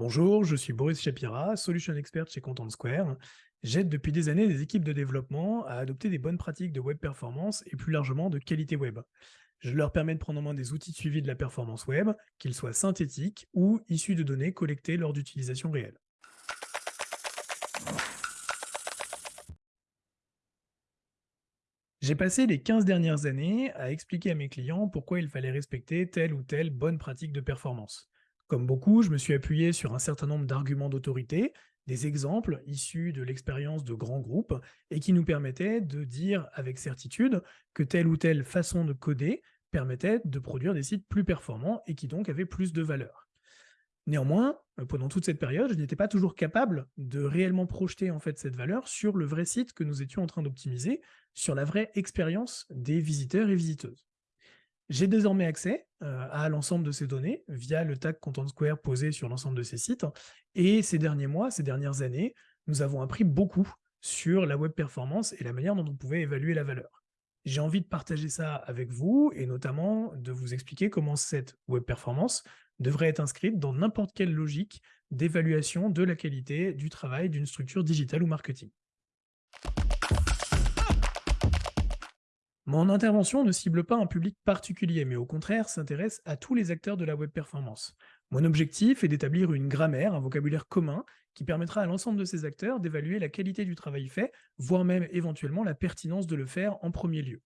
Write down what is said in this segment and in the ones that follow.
Bonjour, je suis Boris Shapira, Solution Expert chez Content Square. J'aide depuis des années des équipes de développement à adopter des bonnes pratiques de web performance et plus largement de qualité web. Je leur permets de prendre en main des outils de suivi de la performance web, qu'ils soient synthétiques ou issus de données collectées lors d'utilisation réelle. J'ai passé les 15 dernières années à expliquer à mes clients pourquoi il fallait respecter telle ou telle bonne pratique de performance. Comme beaucoup, je me suis appuyé sur un certain nombre d'arguments d'autorité, des exemples issus de l'expérience de grands groupes, et qui nous permettaient de dire avec certitude que telle ou telle façon de coder permettait de produire des sites plus performants et qui donc avaient plus de valeur. Néanmoins, euh, pendant toute cette période, je n'étais pas toujours capable de réellement projeter en fait cette valeur sur le vrai site que nous étions en train d'optimiser, sur la vraie expérience des visiteurs et visiteuses. J'ai désormais accès euh, à l'ensemble de ces données via le tag Content Square posé sur l'ensemble de ces sites. Et ces derniers mois, ces dernières années, nous avons appris beaucoup sur la web performance et la manière dont on pouvait évaluer la valeur. J'ai envie de partager ça avec vous et notamment de vous expliquer comment cette web performance devrait être inscrite dans n'importe quelle logique d'évaluation de la qualité du travail d'une structure digitale ou marketing. Mon intervention ne cible pas un public particulier, mais au contraire s'intéresse à tous les acteurs de la web performance. Mon objectif est d'établir une grammaire, un vocabulaire commun, qui permettra à l'ensemble de ces acteurs d'évaluer la qualité du travail fait, voire même éventuellement la pertinence de le faire en premier lieu.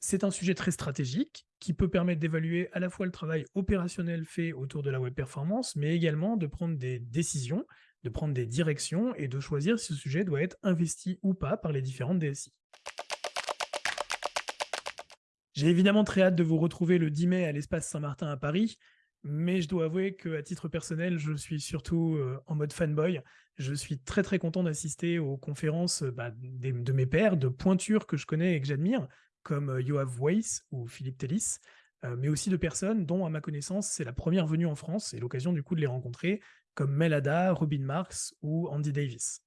C'est un sujet très stratégique qui peut permettre d'évaluer à la fois le travail opérationnel fait autour de la web performance, mais également de prendre des décisions, de prendre des directions et de choisir si ce sujet doit être investi ou pas par les différentes DSI. J'ai évidemment très hâte de vous retrouver le 10 mai à l'espace Saint-Martin à Paris, mais je dois avouer qu'à titre personnel, je suis surtout euh, en mode fanboy. Je suis très très content d'assister aux conférences bah, de mes pairs, de pointures que je connais et que j'admire, comme euh, Yoav Weiss ou Philippe Tellis, euh, mais aussi de personnes dont, à ma connaissance, c'est la première venue en France et l'occasion du coup de les rencontrer, comme Melada, Robin Marks ou Andy Davis.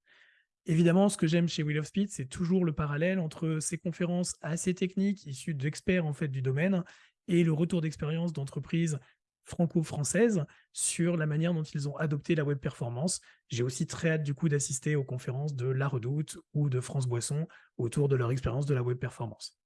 Évidemment, ce que j'aime chez Will of Speed, c'est toujours le parallèle entre ces conférences assez techniques, issues d'experts en fait du domaine, et le retour d'expérience d'entreprises franco-françaises sur la manière dont ils ont adopté la web performance. J'ai aussi très hâte du coup d'assister aux conférences de La Redoute ou de France Boisson autour de leur expérience de la web performance.